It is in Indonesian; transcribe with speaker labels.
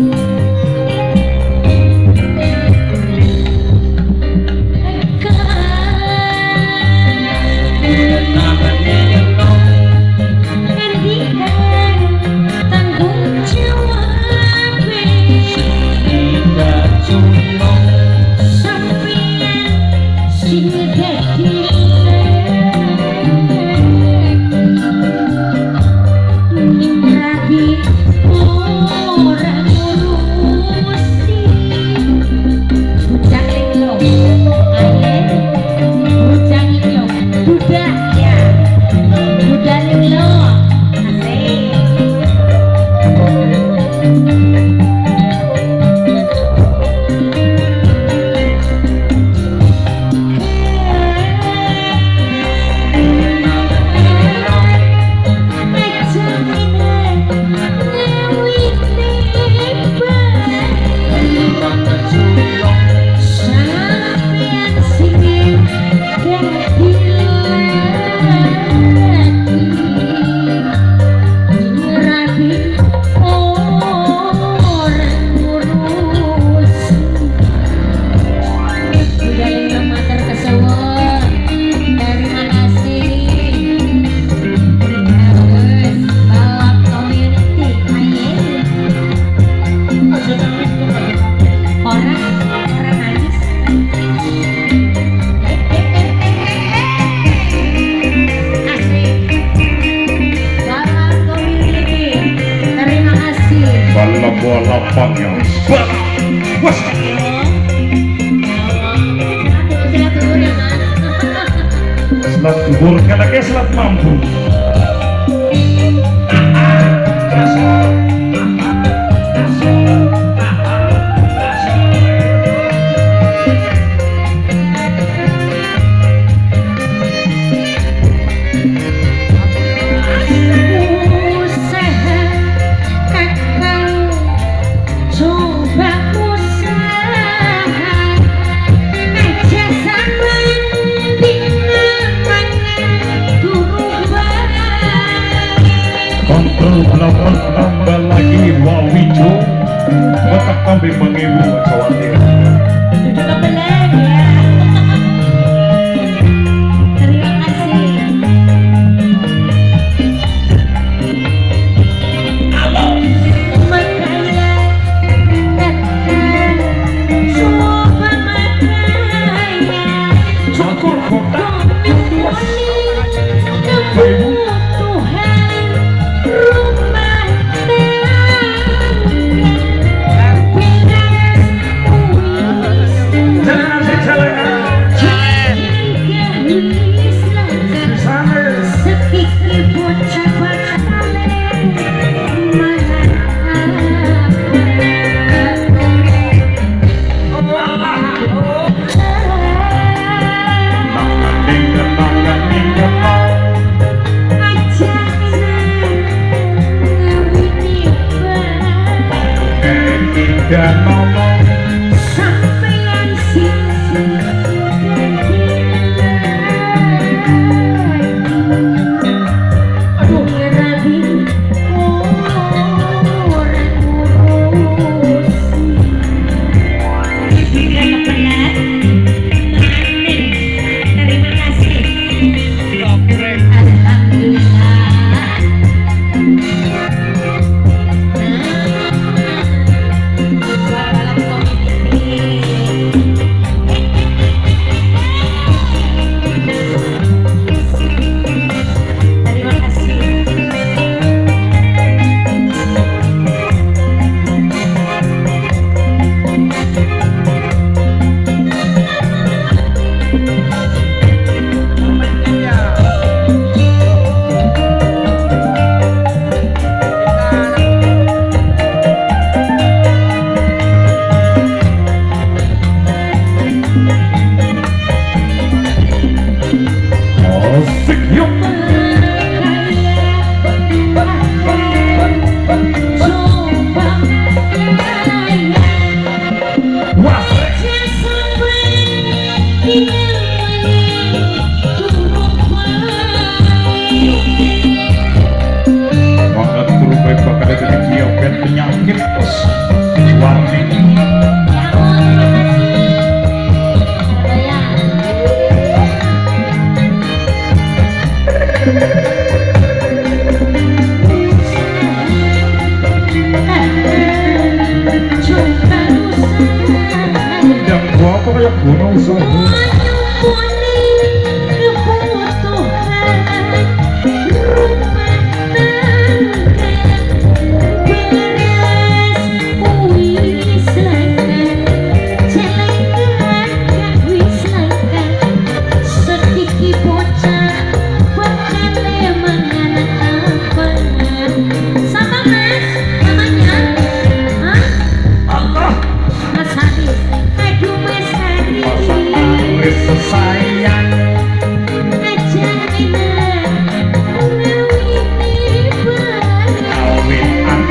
Speaker 1: you.
Speaker 2: Selat kubur, kata selat mampu. namun tambah lagi wawijo otak kami mengibu kawan Señor. como eu não sou.